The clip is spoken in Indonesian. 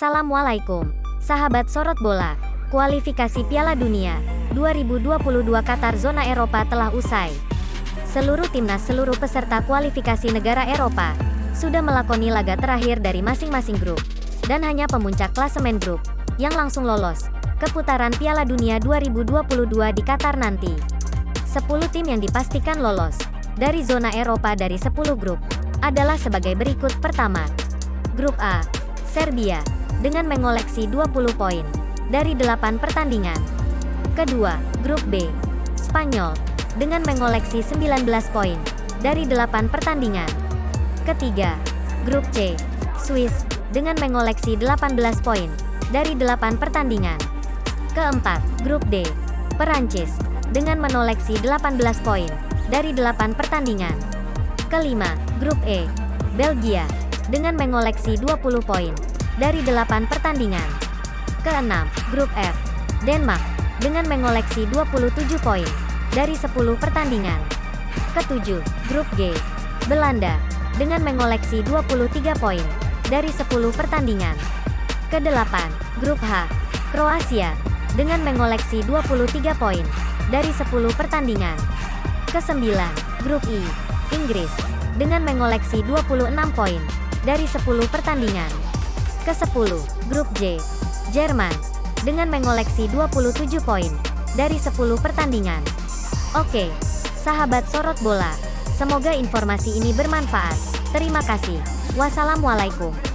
Assalamualaikum, sahabat sorot bola. Kualifikasi Piala Dunia 2022 Qatar zona Eropa telah usai. Seluruh timnas seluruh peserta kualifikasi negara Eropa sudah melakoni laga terakhir dari masing-masing grup dan hanya pemuncak klasemen grup yang langsung lolos ke putaran Piala Dunia 2022 di Qatar nanti. 10 tim yang dipastikan lolos dari zona Eropa dari 10 grup adalah sebagai berikut pertama. Grup A, Serbia, dengan mengoleksi 20 poin dari 8 pertandingan. Kedua, Grup B, Spanyol, dengan mengoleksi 19 poin dari 8 pertandingan. Ketiga, Grup C, Swiss, dengan mengoleksi 18 poin dari 8 pertandingan. Keempat, Grup D, Perancis, dengan menoleksi 18 poin dari 8 pertandingan. Kelima, Grup E, Belgia, dengan mengoleksi 20 poin dari 8 pertandingan. Keenam, Grup F, Denmark, dengan mengoleksi 27 poin dari 10 pertandingan. Ketujuh, Grup G, Belanda, dengan mengoleksi 23 poin dari 10 pertandingan. Kedelapan, Grup H, Kroasia, dengan mengoleksi 23 poin dari 10 pertandingan. Kesembilan, Grup I, Inggris, dengan mengoleksi 26 poin dari 10 pertandingan. Ke-10, Grup J, Jerman, dengan mengoleksi 27 poin dari 10 pertandingan. Oke, sahabat sorot bola, semoga informasi ini bermanfaat. Terima kasih. Wassalamualaikum.